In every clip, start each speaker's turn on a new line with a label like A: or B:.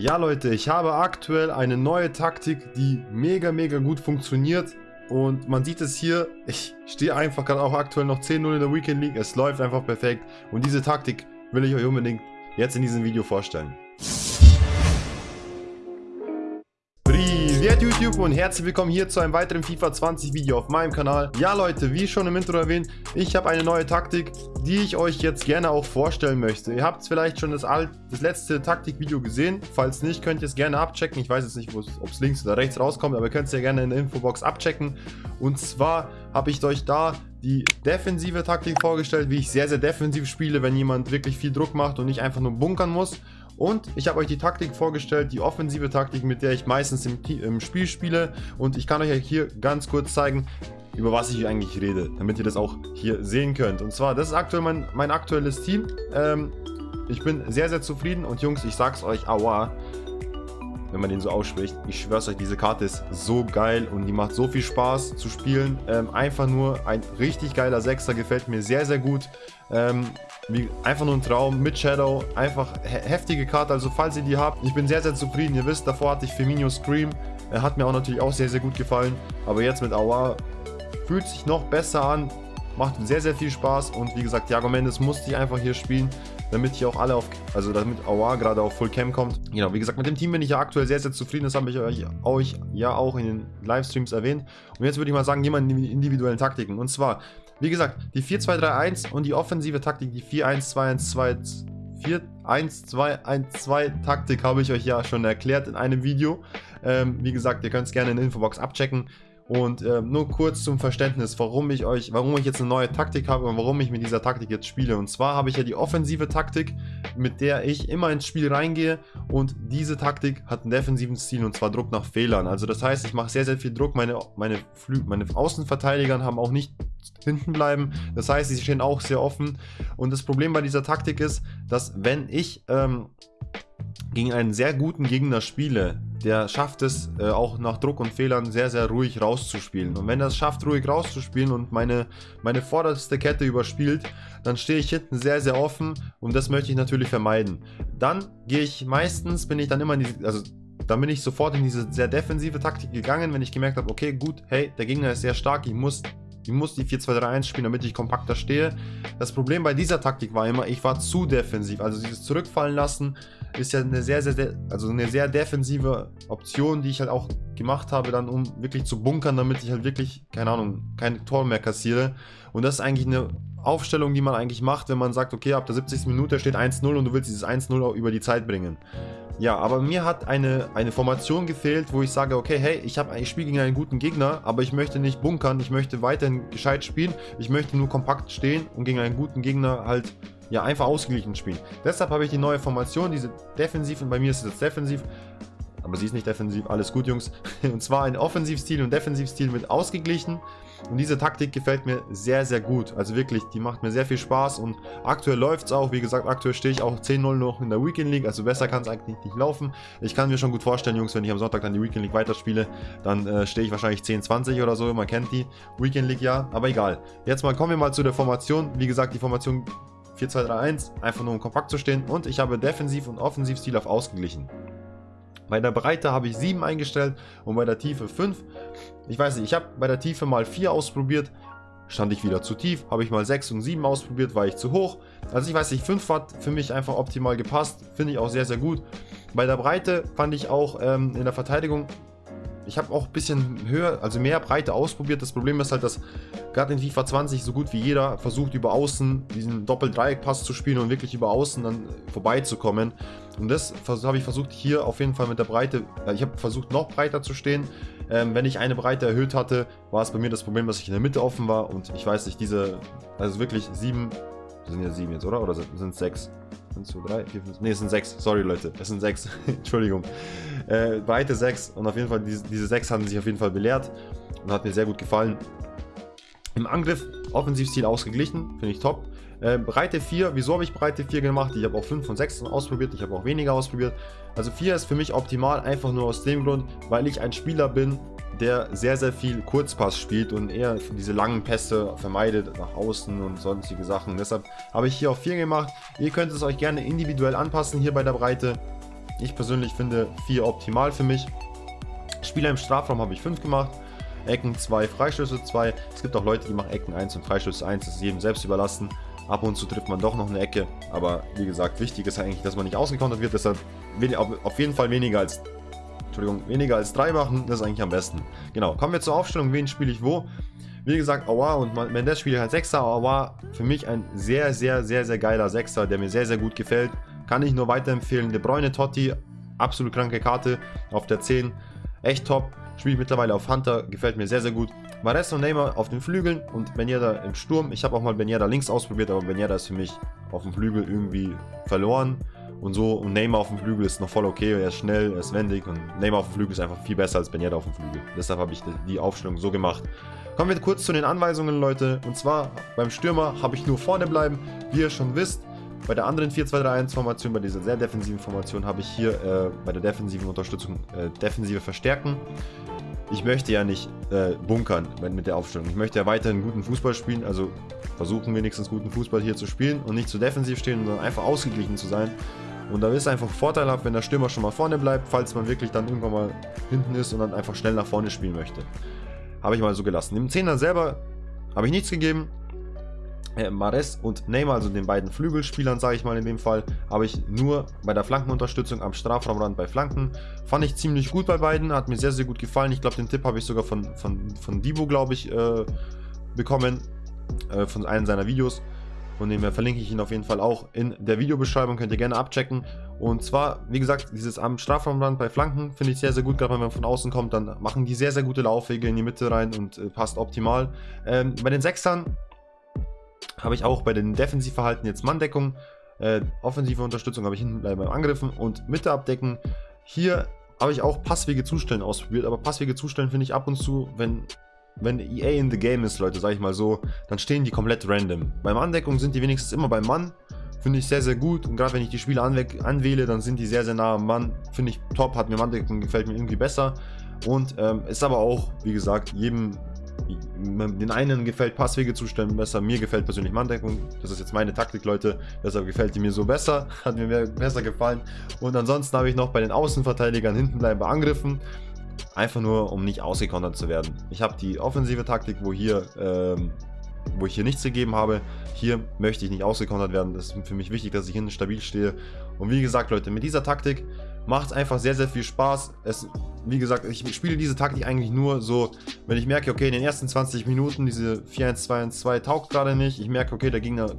A: Ja Leute, ich habe aktuell eine neue Taktik, die mega mega gut funktioniert. Und man sieht es hier, ich stehe einfach gerade auch aktuell noch 10-0 in der Weekend League, es läuft einfach perfekt. Und diese Taktik will ich euch unbedingt jetzt in diesem Video vorstellen. Privet YouTube und herzlich willkommen hier zu einem weiteren FIFA 20 Video auf meinem Kanal. Ja Leute, wie schon im Intro erwähnt, ich habe eine neue Taktik, die ich euch jetzt gerne auch vorstellen möchte. Ihr habt vielleicht schon das, alt, das letzte Taktikvideo gesehen. Falls nicht, könnt ihr es gerne abchecken. Ich weiß jetzt nicht, ob es links oder rechts rauskommt, aber ihr könnt es ja gerne in der Infobox abchecken. Und zwar habe ich euch da die defensive Taktik vorgestellt, wie ich sehr, sehr defensiv spiele, wenn jemand wirklich viel Druck macht und nicht einfach nur bunkern muss. Und ich habe euch die Taktik vorgestellt, die offensive Taktik, mit der ich meistens im, im, Spiel spiele. Und ich kann euch hier ganz kurz zeigen, über was ich eigentlich rede, damit ihr das auch hier sehen könnt. Und zwar, das ist aktuell mein, mein aktuelles Team. Ähm, ich bin sehr, sehr zufrieden und Jungs, ich sag's euch, aua, wenn man den so ausspricht. Ich schwör's euch, diese Karte ist so geil und die macht so viel Spaß zu spielen. Ähm, einfach nur ein richtig geiler Sechser, gefällt mir sehr, sehr gut. Ähm, wie, einfach nur ein Traum mit Shadow. Einfach he heftige Karte. Also falls ihr die habt, ich bin sehr, sehr zufrieden. Ihr wisst, davor hatte ich Firmino Scream. Er hat mir auch natürlich auch sehr, sehr gut gefallen. Aber jetzt mit Awa fühlt sich noch besser an. Macht sehr, sehr viel Spaß. Und wie gesagt, Thiago Mendes musste ich einfach hier spielen, damit hier auch alle auf, also damit Awa gerade auf Full Cam kommt. Genau, wie gesagt, mit dem Team bin ich ja aktuell sehr, sehr zufrieden. Das habe ich euch, euch ja auch in den Livestreams erwähnt. Und jetzt würde ich mal sagen, gehen wir in die individuellen Taktiken. Und zwar, wie gesagt, die 4-2-3-1 und die offensive Taktik, die 4-1-2-1-2... 4-1-2-1-2 Taktik habe ich euch ja schon erklärt in einem Video. Ähm, wie gesagt, ihr könnt es gerne in der Infobox abchecken. Und äh, nur kurz zum Verständnis, warum ich euch, warum ich jetzt eine neue Taktik habe und warum ich mit dieser Taktik jetzt spiele. Und zwar habe ich ja die offensive Taktik, mit der ich immer ins Spiel reingehe. Und diese Taktik hat einen defensiven Stil und zwar Druck nach Fehlern. Also das heißt, ich mache sehr, sehr viel Druck. Meine, meine, Flü meine Außenverteidiger haben auch nicht hinten bleiben. Das heißt, sie stehen auch sehr offen. Und das Problem bei dieser Taktik ist, dass wenn ich ähm, gegen einen sehr guten Gegner spiele, der schafft es äh, auch nach Druck und Fehlern sehr, sehr ruhig rauszuspielen. Und wenn er es schafft, ruhig rauszuspielen und meine, meine vorderste Kette überspielt, dann stehe ich hinten sehr, sehr offen und das möchte ich natürlich vermeiden. Dann gehe ich meistens, bin ich dann immer in die, also dann bin ich sofort in diese sehr defensive Taktik gegangen, wenn ich gemerkt habe, okay, gut, hey, der Gegner ist sehr stark, ich muss ich muss die 4-2-3-1 spielen, damit ich kompakter stehe. Das Problem bei dieser Taktik war immer, ich war zu defensiv. Also dieses Zurückfallen lassen ist ja eine sehr, sehr, also eine sehr defensive Option, die ich halt auch gemacht habe, dann um wirklich zu bunkern, damit ich halt wirklich, keine Ahnung, kein Tor mehr kassiere. Und das ist eigentlich eine Aufstellung, die man eigentlich macht, wenn man sagt, okay, ab der 70. Minute steht 1-0 und du willst dieses 1-0 über die Zeit bringen. Ja, aber mir hat eine, eine Formation gefehlt, wo ich sage, okay, hey, ich, ich spiele gegen einen guten Gegner, aber ich möchte nicht bunkern, ich möchte weiterhin gescheit spielen, ich möchte nur kompakt stehen und gegen einen guten Gegner halt ja einfach ausgeglichen spielen. Deshalb habe ich die neue Formation, diese defensiv und bei mir ist es jetzt defensiv, aber sie ist nicht defensiv, alles gut Jungs. Und zwar ein Offensivstil und Defensivstil mit ausgeglichen. Und diese Taktik gefällt mir sehr, sehr gut. Also wirklich, die macht mir sehr viel Spaß und aktuell läuft es auch. Wie gesagt, aktuell stehe ich auch 10-0 noch in der Weekend League, also besser kann es eigentlich nicht laufen. Ich kann mir schon gut vorstellen, Jungs, wenn ich am Sonntag dann die Weekend League weiterspiele, dann äh, stehe ich wahrscheinlich 10-20 oder so. Man kennt die Weekend League ja, aber egal. Jetzt mal kommen wir mal zu der Formation. Wie gesagt, die Formation 4-2-3-1, einfach nur um kompakt zu stehen und ich habe Defensiv- und Offensivstil auf ausgeglichen. Bei der Breite habe ich 7 eingestellt und bei der Tiefe 5. Ich weiß nicht, ich habe bei der Tiefe mal 4 ausprobiert, stand ich wieder zu tief. Habe ich mal 6 und 7 ausprobiert, war ich zu hoch. Also ich weiß nicht, 5 hat für mich einfach optimal gepasst. Finde ich auch sehr, sehr gut. Bei der Breite fand ich auch ähm, in der Verteidigung ich habe auch ein bisschen höher, also mehr Breite ausprobiert. Das Problem ist halt, dass gerade in FIFA 20 so gut wie jeder versucht über Außen diesen Doppel-Dreieck-Pass zu spielen und wirklich über Außen dann vorbeizukommen. Und das habe ich versucht hier auf jeden Fall mit der Breite, äh, ich habe versucht noch breiter zu stehen. Ähm, wenn ich eine Breite erhöht hatte, war es bei mir das Problem, dass ich in der Mitte offen war und ich weiß nicht, diese, also wirklich sieben, sind ja sieben jetzt, oder? Oder sind es sechs? 1, 2, 3, 4, 5, ne, es sind 6. Sorry, Leute. Es sind 6. Entschuldigung. Äh, Breite 6. Und auf jeden Fall, diese, diese 6 haben sich auf jeden Fall belehrt. Und hat mir sehr gut gefallen. Im Angriff, Offensivstil ausgeglichen. Finde ich top. Äh, Breite 4. Wieso habe ich Breite 4 gemacht? Ich habe auch 5 und 6 ausprobiert. Ich habe auch weniger ausprobiert. Also 4 ist für mich optimal. Einfach nur aus dem Grund, weil ich ein Spieler bin, der sehr, sehr viel Kurzpass spielt und eher diese langen Pässe vermeidet nach außen und sonstige Sachen. Deshalb habe ich hier auf 4 gemacht. Ihr könnt es euch gerne individuell anpassen hier bei der Breite. Ich persönlich finde 4 optimal für mich. Spieler im Strafraum habe ich 5 gemacht. Ecken 2, Freistöße 2. Es gibt auch Leute, die machen Ecken 1 und Freistöße 1. Das ist jedem selbst überlassen. Ab und zu trifft man doch noch eine Ecke. Aber wie gesagt, wichtig ist eigentlich, dass man nicht ausgekontert wird. Deshalb auf jeden Fall weniger als Entschuldigung, weniger als 3 machen, das ist eigentlich am besten. Genau, kommen wir zur Aufstellung, wen spiele ich wo. Wie gesagt, Awa und Mendes spiele halt 6er. Awa für mich ein sehr, sehr, sehr, sehr geiler 6er, der mir sehr, sehr gut gefällt. Kann ich nur weiterempfehlen. De Bruyne Totti, absolut kranke Karte auf der 10. Echt top. Spiele ich mittlerweile auf Hunter, gefällt mir sehr, sehr gut. Mares und Neymar auf den Flügeln und Benjeda im Sturm. Ich habe auch mal Benjeda links ausprobiert, aber Benjeda ist für mich auf dem Flügel irgendwie verloren. Und so, und Neymar auf dem Flügel ist noch voll okay, er ist schnell, er ist wendig und Neymar auf dem Flügel ist einfach viel besser als Benjeda auf dem Flügel. Deshalb habe ich die Aufstellung so gemacht. Kommen wir kurz zu den Anweisungen, Leute. Und zwar beim Stürmer habe ich nur vorne bleiben, wie ihr schon wisst. Bei der anderen 4-2-3-1-Formation, bei dieser sehr defensiven Formation, habe ich hier äh, bei der defensiven Unterstützung äh, defensive verstärken. Ich möchte ja nicht äh, bunkern mit der Aufstellung. Ich möchte ja weiterhin guten Fußball spielen, also versuchen wenigstens guten Fußball hier zu spielen und nicht zu defensiv stehen, sondern einfach ausgeglichen zu sein. Und da ist es einfach vorteilhaft, wenn der Stürmer schon mal vorne bleibt, falls man wirklich dann irgendwann mal hinten ist und dann einfach schnell nach vorne spielen möchte. Habe ich mal so gelassen. Dem Zehner selber habe ich nichts gegeben äh, Mares und Neymar, also den beiden Flügelspielern, sage ich mal in dem Fall, habe ich nur bei der Flankenunterstützung am Strafraumrand bei Flanken. Fand ich ziemlich gut bei beiden, hat mir sehr, sehr gut gefallen. Ich glaube, den Tipp habe ich sogar von, von, von Divo, glaube ich, äh, bekommen, äh, von einem seiner Videos. Von dem her verlinke ich ihn auf jeden Fall auch in der Videobeschreibung, könnt ihr gerne abchecken. Und zwar, wie gesagt, dieses am Strafraumrand bei Flanken finde ich sehr, sehr gut, gerade wenn man von außen kommt, dann machen die sehr, sehr gute Laufwege in die Mitte rein und äh, passt optimal. Ähm, bei den Sechsern habe ich auch bei den Defensivverhalten jetzt Manndeckung, äh, offensive Unterstützung habe ich hinten bleiben beim Angriffen und Mitte abdecken. Hier habe ich auch Passwege zustellen ausprobiert, aber Passwege zustellen finde ich ab und zu, wenn, wenn EA in the game ist, Leute, sage ich mal so, dann stehen die komplett random. Beim Andeckung sind die wenigstens immer beim Mann, finde ich sehr, sehr gut und gerade wenn ich die Spieler anwähle, dann sind die sehr, sehr nah am Mann, finde ich top, hat mir Manndeckung, gefällt mir irgendwie besser und ähm, ist aber auch, wie gesagt, jedem den einen gefällt Passwege zustellen besser, mir gefällt persönlich Manndeckung. Das ist jetzt meine Taktik, Leute. Deshalb gefällt die mir so besser, hat mir besser gefallen. Und ansonsten habe ich noch bei den Außenverteidigern hinten bleiben bei Angriffen. Einfach nur, um nicht ausgekontert zu werden. Ich habe die offensive Taktik, wo hier ähm, wo ich hier nichts gegeben habe. Hier möchte ich nicht ausgekontert werden. Das ist für mich wichtig, dass ich hinten stabil stehe. Und wie gesagt, Leute, mit dieser Taktik macht es einfach sehr, sehr viel Spaß. Es, wie gesagt, ich spiele diese Taktik eigentlich nur so, wenn ich merke, okay, in den ersten 20 Minuten diese 4-1-2-1-2 taugt gerade nicht. Ich merke, okay, der Gegner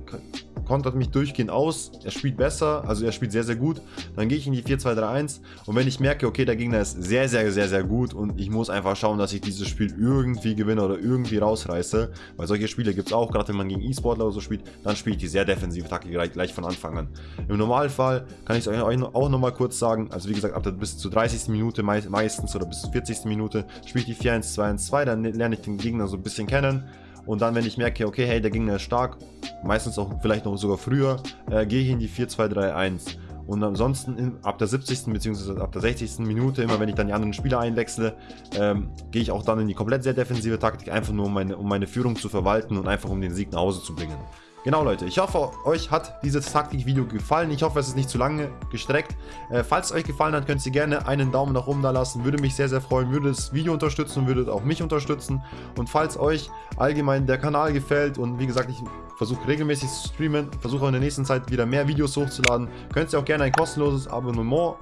A: kontert mich durchgehend aus, er spielt besser, also er spielt sehr, sehr gut, dann gehe ich in die 4-2-3-1 und wenn ich merke, okay, der Gegner ist sehr, sehr, sehr, sehr gut und ich muss einfach schauen, dass ich dieses Spiel irgendwie gewinne oder irgendwie rausreiße, weil solche Spiele gibt es auch, gerade wenn man gegen E-Sportler oder so spielt, dann spiele ich die sehr defensive Taktik gleich, gleich von Anfang an. Im Normalfall kann ich es euch auch nochmal kurz sagen, also wie gesagt, ab der, bis zur 30. Minute meistens oder bis zur 40. Minute spiele ich die 4-1-2-1-2, dann lerne ich den Gegner so ein bisschen kennen, und dann, wenn ich merke, okay, hey, der Gegner ist stark, meistens auch vielleicht noch sogar früher, äh, gehe ich in die 4-2-3-1. Und ansonsten in, ab der 70. bzw. ab der 60. Minute, immer wenn ich dann die anderen Spieler einwechsle, ähm, gehe ich auch dann in die komplett sehr defensive Taktik, einfach nur um meine, um meine Führung zu verwalten und einfach um den Sieg nach Hause zu bringen. Genau Leute, ich hoffe euch hat dieses Taktikvideo gefallen. Ich hoffe es ist nicht zu lange gestreckt. Äh, falls es euch gefallen hat, könnt ihr gerne einen Daumen nach oben da lassen. Würde mich sehr, sehr freuen. Würde das Video unterstützen und würde auch mich unterstützen. Und falls euch allgemein der Kanal gefällt und wie gesagt, ich versuche regelmäßig zu streamen, versuche in der nächsten Zeit wieder mehr Videos hochzuladen, könnt ihr auch gerne ein kostenloses Abonnement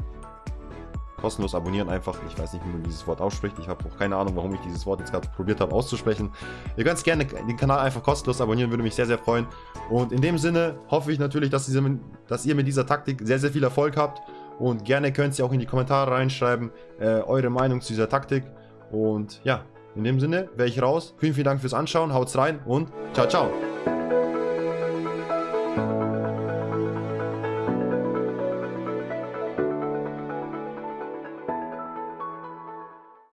A: kostenlos abonnieren einfach. Ich weiß nicht, wie man dieses Wort ausspricht. Ich habe auch keine Ahnung, warum ich dieses Wort jetzt gerade probiert habe auszusprechen. Ihr könnt gerne den Kanal einfach kostenlos abonnieren, würde mich sehr, sehr freuen. Und in dem Sinne hoffe ich natürlich, dass, diese, dass ihr mit dieser Taktik sehr, sehr viel Erfolg habt. Und gerne könnt ihr auch in die Kommentare reinschreiben, äh, eure Meinung zu dieser Taktik. Und ja, in dem Sinne wäre ich raus. Vielen, vielen Dank fürs Anschauen, haut's rein und ciao, ciao.